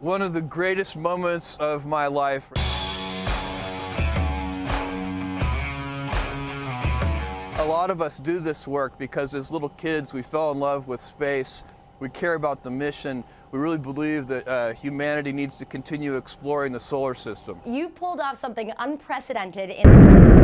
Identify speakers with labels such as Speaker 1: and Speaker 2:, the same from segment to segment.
Speaker 1: One of the greatest moments of my life. A lot of us do this work because as little kids we fell in love with space. We care about the mission. We really believe that uh, humanity needs to continue exploring the solar system.
Speaker 2: You pulled off something unprecedented in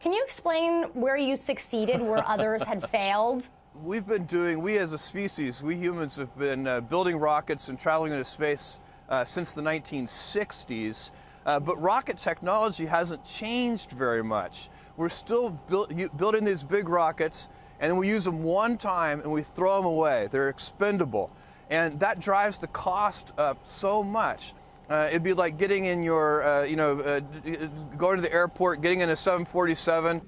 Speaker 2: Can you explain where you succeeded where others had failed?
Speaker 1: We've been doing, we as a species, we humans have been uh, building rockets and traveling into space uh, since the 1960s. Uh, but rocket technology hasn't changed very much. We're still build, building these big rockets and we use them one time and we throw them away. They're expendable. And that drives the cost up so much. Uh, it'd be like getting in your, uh, you know, uh, going to the airport, getting in a 747.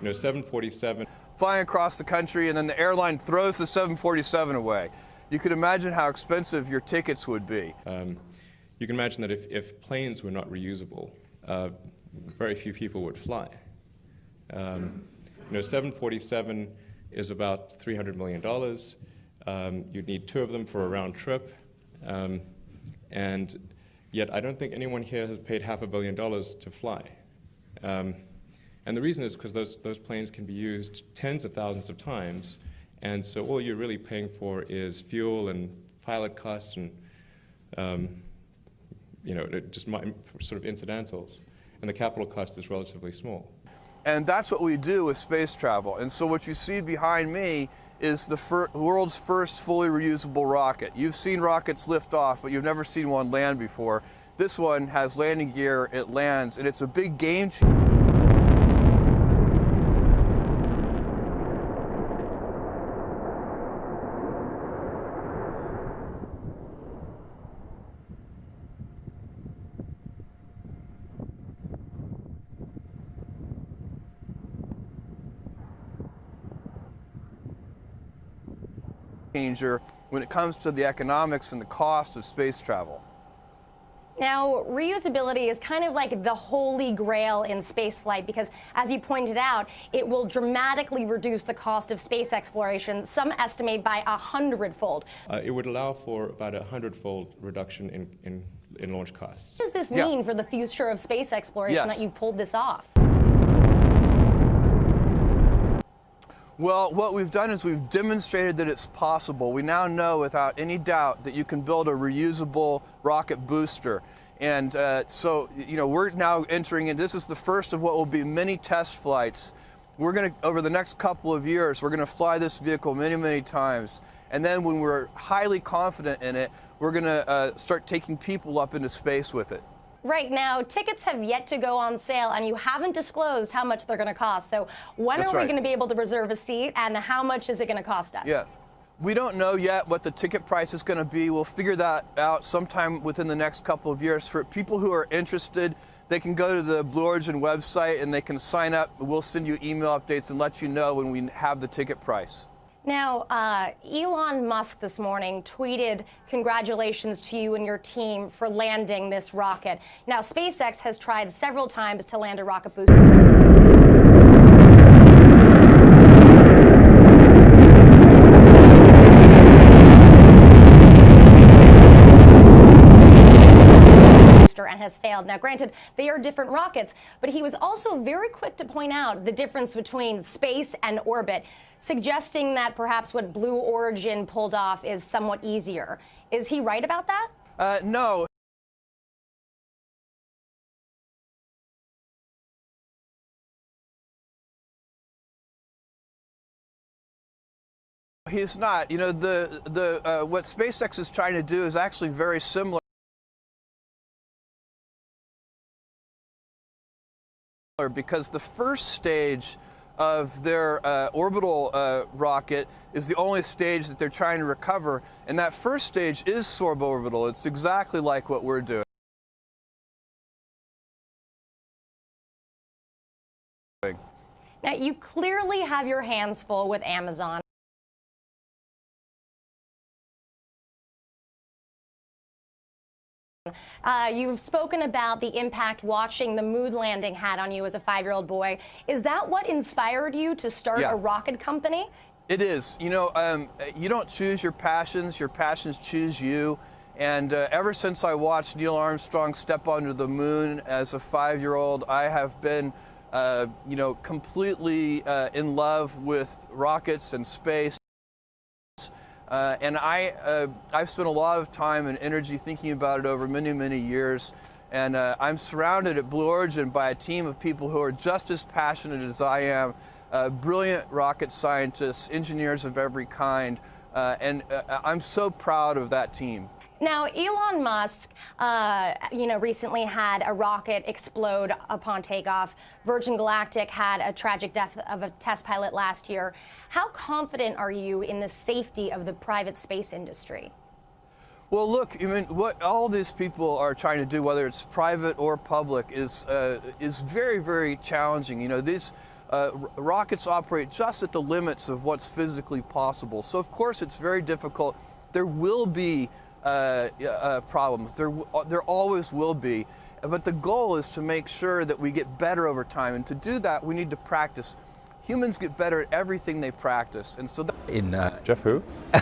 Speaker 1: You
Speaker 3: know, 747.
Speaker 1: Flying across the country, and then the airline throws the 747 away. You could imagine how expensive your tickets would be. Um,
Speaker 3: you can imagine that if, if planes were not reusable, uh, very few people would fly. Um, you know, 747 is about $300 million. Um, you'd need two of them for a round trip. Um, and Yet I don't think anyone here has paid half a billion dollars to fly. Um, and the reason is because those, those planes can be used tens of thousands of times, and so all you're really paying for is fuel and pilot costs and um, you know, just sort of incidentals. And the capital cost is relatively small.
Speaker 1: And that's what we do with space travel. And so what you see behind me is the fir world's first fully reusable rocket. You've seen rockets lift off, but you've never seen one land before. This one has landing gear, it lands, and it's a big game changer. Changer when it comes to the economics and the cost of space travel.
Speaker 2: Now, reusability is kind of like the holy grail in spaceflight because, as you pointed out, it will dramatically reduce the cost of space exploration, some estimate by a hundredfold.
Speaker 3: Uh, it would allow for about a hundredfold reduction in, in, in, launch costs.
Speaker 2: What does this mean yeah. for the future of space exploration
Speaker 1: yes.
Speaker 2: that you pulled this off?
Speaker 1: Well, what we've done is we've demonstrated that it's possible. We now know without any doubt that you can build a reusable rocket booster. And uh, so, you know, we're now entering in, this is the first of what will be many test flights. We're going to, over the next couple of years, we're going to fly this vehicle many, many times. And then when we're highly confident in it, we're going to uh, start taking people up into space with it.
Speaker 2: Right now, tickets have yet to go on sale, and you haven't disclosed how much they're going to cost. So when
Speaker 1: That's
Speaker 2: are we going to be able to reserve a seat, and how much is it going to cost us?
Speaker 1: Yeah. We don't know yet what the ticket price is going to be. We'll figure that out sometime within the next couple of years. For people who are interested, they can go to the Blue Origin website and they can sign up. We'll send you email updates and let you know when we have the ticket price.
Speaker 2: Now, uh, Elon Musk this morning tweeted congratulations to you and your team for landing this rocket. Now, SpaceX has tried several times to land a rocket booster. And has failed. Now, granted, they are different rockets, but he was also very quick to point out the difference between space and orbit, suggesting that perhaps what Blue Origin pulled off is somewhat easier. Is he right about that?
Speaker 1: Uh, no. He's not. You know, the the uh, what SpaceX is trying to do is actually very similar. Because the first stage of their uh, orbital uh, rocket is the only stage that they're trying to recover. And that first stage is suborbital. It's exactly like what we're doing.
Speaker 2: Now, you clearly have your hands full with Amazon. Uh, you've spoken about the impact watching the moon landing had on you as a five year old boy. Is that what inspired you to start
Speaker 1: Yeah.
Speaker 2: a rocket company?
Speaker 1: It is. You know, um, you don't choose your passions, your passions choose you. And uh, ever since I watched Neil Armstrong step onto the moon as a five year old, I have been, uh, you know, completely uh, in love with rockets and space. Uh, and I, uh, I've spent a lot of time and energy thinking about it over many, many years. And uh, I'm surrounded at Blue Origin by a team of people who are just as passionate as I am, uh, brilliant rocket scientists, engineers of every kind. Uh, and uh, I'm so proud of that team.
Speaker 2: Now, Elon Musk, uh, you know, recently had a rocket explode upon takeoff. Virgin Galactic had a tragic death of a test pilot last year. How confident are you in the safety of the private space industry?
Speaker 1: Well, look, I mean, what all these people are trying to do, whether it's private or public, is uh, is very, very challenging. You know, these uh, rockets operate just at the limits of what's physically possible. So, of course, it's very difficult. There will be uh, uh, problems. There, uh, there always will be. But the goal is to make sure that we get better over time, and to do that, we need to practice. Humans get better at everything they practice, and so. That
Speaker 4: in uh,
Speaker 3: Jeff who?